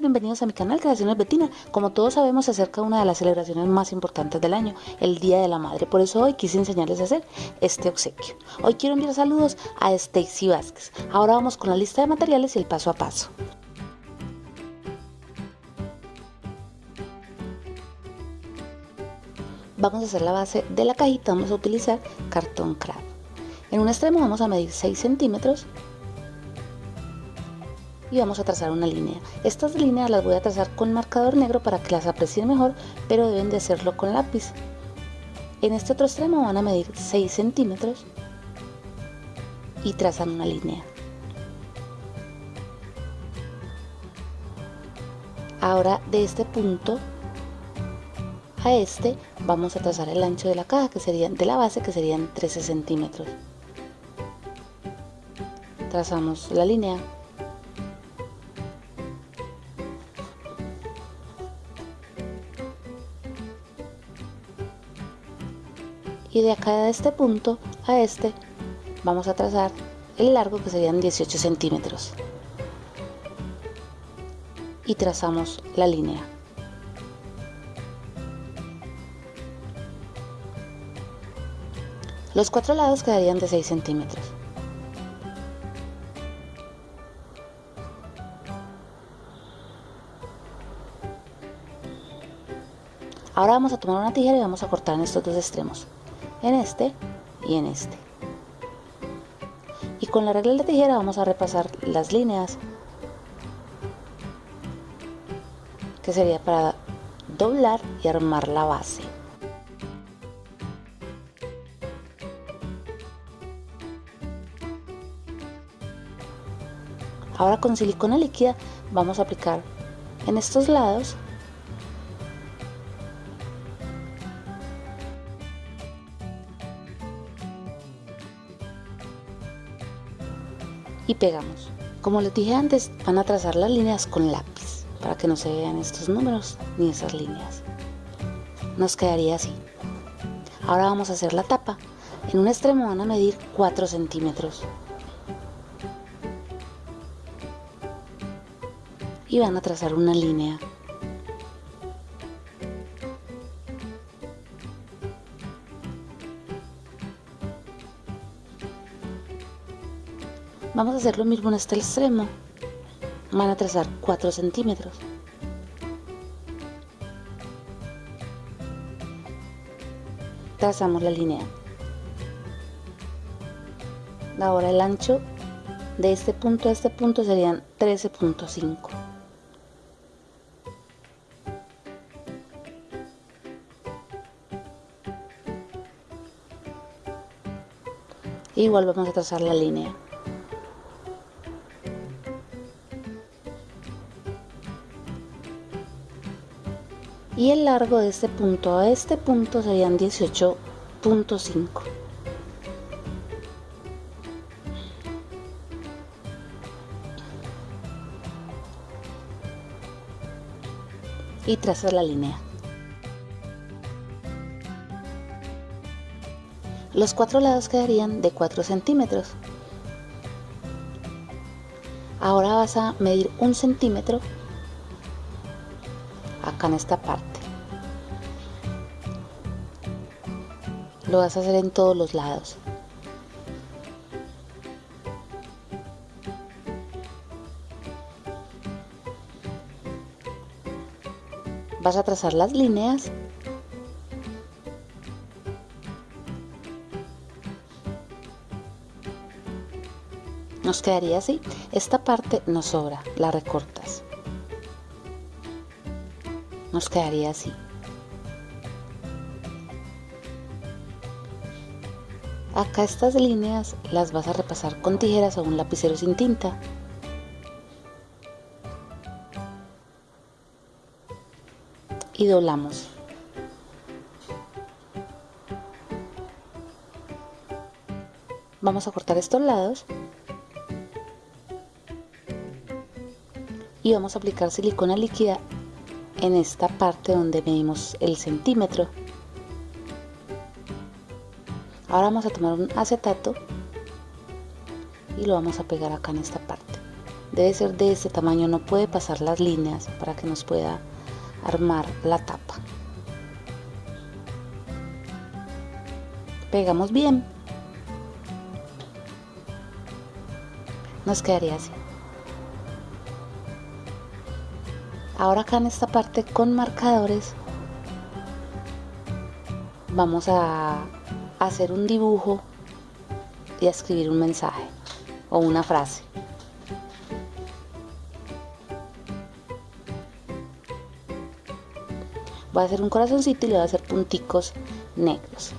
Bienvenidos a mi canal Creaciones Betina. Como todos sabemos, se acerca una de las celebraciones más importantes del año, el Día de la Madre. Por eso hoy quise enseñarles a hacer este obsequio. Hoy quiero enviar saludos a Stacy Vázquez. Ahora vamos con la lista de materiales y el paso a paso. Vamos a hacer la base de la cajita, vamos a utilizar cartón craft. En un extremo vamos a medir 6 centímetros y vamos a trazar una línea. Estas líneas las voy a trazar con marcador negro para que las aprecien mejor, pero deben de hacerlo con lápiz. En este otro extremo van a medir 6 centímetros y trazan una línea. Ahora de este punto a este vamos a trazar el ancho de la caja que sería de la base que serían 13 centímetros trazamos la línea y de acá de este punto a este vamos a trazar el largo que serían 18 centímetros. Y trazamos la línea. Los cuatro lados quedarían de 6 centímetros. Ahora vamos a tomar una tijera y vamos a cortar en estos dos extremos en este y en este. Y con la regla de tijera vamos a repasar las líneas que sería para doblar y armar la base. Ahora con silicona líquida vamos a aplicar en estos lados y pegamos. Como les dije antes, van a trazar las líneas con lápiz para que no se vean estos números ni esas líneas. Nos quedaría así. Ahora vamos a hacer la tapa. En un extremo van a medir 4 centímetros. Y van a trazar una línea Vamos a hacer lo mismo en este extremo. Van a trazar 4 centímetros. Trazamos la línea. Ahora el ancho de este punto a este punto serían 13.5. Igual vamos a trazar la línea. Y el largo de este punto a este punto serían 18.5 y trazar la línea. Los cuatro lados quedarían de 4 centímetros. Ahora vas a medir un centímetro en esta parte. Lo vas a hacer en todos los lados. Vas a trazar las líneas. Nos quedaría así. Esta parte nos sobra la recortas nos quedaría así. Acá estas líneas las vas a repasar con tijeras o un lapicero sin tinta. Y doblamos. Vamos a cortar estos lados. Y vamos a aplicar silicona líquida en esta parte donde medimos el centímetro. Ahora vamos a tomar un acetato y lo vamos a pegar acá en esta parte. debe ser de este tamaño, no puede pasar las líneas para que nos pueda armar la tapa. Pegamos bien. Nos quedaría así. Ahora acá en esta parte con marcadores vamos a hacer un dibujo y a escribir un mensaje o una frase. Voy a hacer un corazoncito y le voy a hacer punticos negros.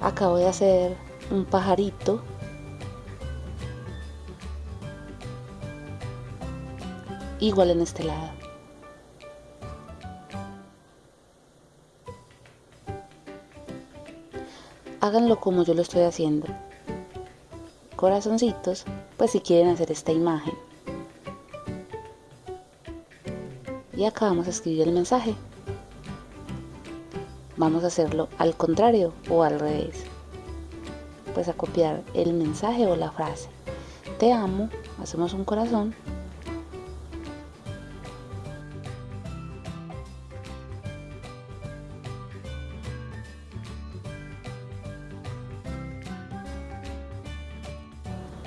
Acabo de hacer un pajarito. Igual en este lado. Háganlo como yo lo estoy haciendo. Corazoncitos pues si quieren hacer esta imagen. Y acá vamos a escribir el mensaje vamos a hacerlo al contrario o al revés. Pues a copiar el mensaje o la frase. Te amo hacemos un corazón.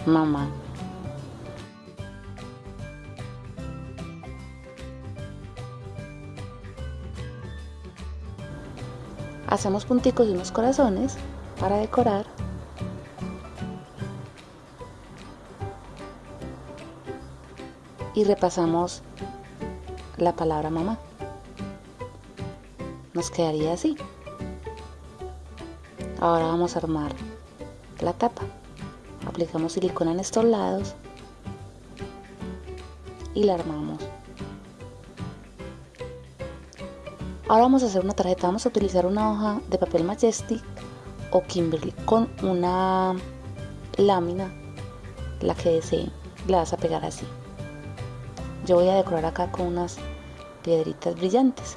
Mamá hacemos punticos y unos corazones para decorar. Y repasamos la palabra mamá. Nos quedaría así. Ahora vamos a armar la tapa. Aplicamos silicona en estos lados y la armamos Ahora vamos a hacer una tarjeta, vamos a utilizar una hoja de papel Majestic o Kimberly con una lámina, la que deseen, la vas a pegar así. Yo voy a decorar acá con unas piedritas brillantes.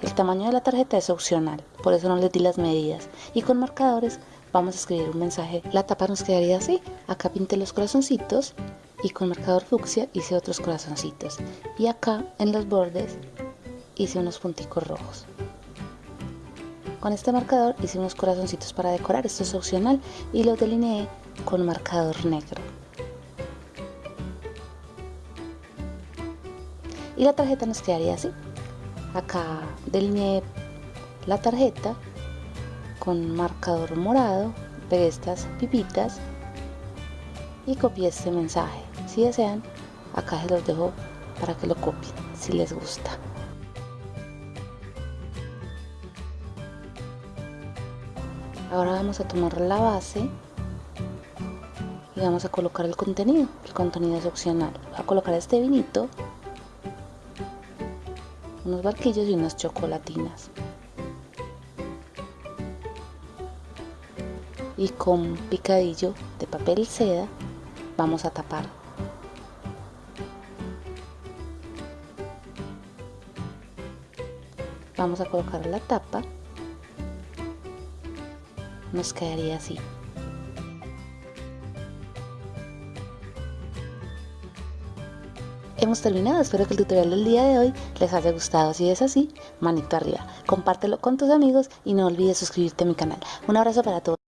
El tamaño de la tarjeta es opcional, por eso no les di las medidas. Y con marcadores vamos a escribir un mensaje. La tapa nos quedaría así. Acá pinté los corazoncitos y con marcador fucsia hice otros corazoncitos. Y acá en los bordes hice unos punticos rojos. Con este marcador hice unos corazoncitos para decorar, esto es opcional, y los delineé con marcador negro. Y la tarjeta nos quedaría así. Acá delineé la tarjeta con marcador morado, pegué estas pipitas y copié este mensaje. Si desean, acá se los dejo para que lo copien, si les gusta. Ahora vamos a tomar la base y vamos a colocar el contenido. El contenido es opcional. Voy a colocar este vinito unos barquillos y unas chocolatinas. Y con picadillo de papel seda vamos a tapar. Vamos a colocar la tapa nos quedaría así. Hemos terminado, espero que el tutorial del día de hoy les haya gustado. Si es así, manito arriba. Compártelo con tus amigos y no olvides suscribirte a mi canal. Un abrazo para todos.